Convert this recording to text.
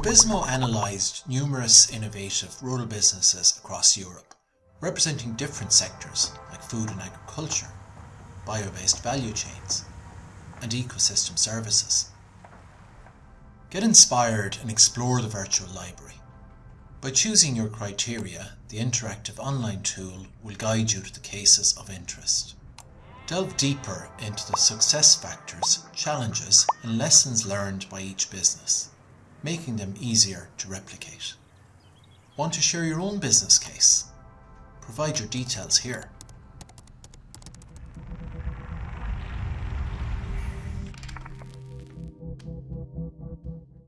Rubizmo analysed numerous innovative rural businesses across Europe, representing different sectors like food and agriculture, bio-based value chains, and ecosystem services. Get inspired and explore the virtual library. By choosing your criteria, the interactive online tool will guide you to the cases of interest. Delve deeper into the success factors, challenges and lessons learned by each business, making them easier to replicate. Want to share your own business case? Provide your details here.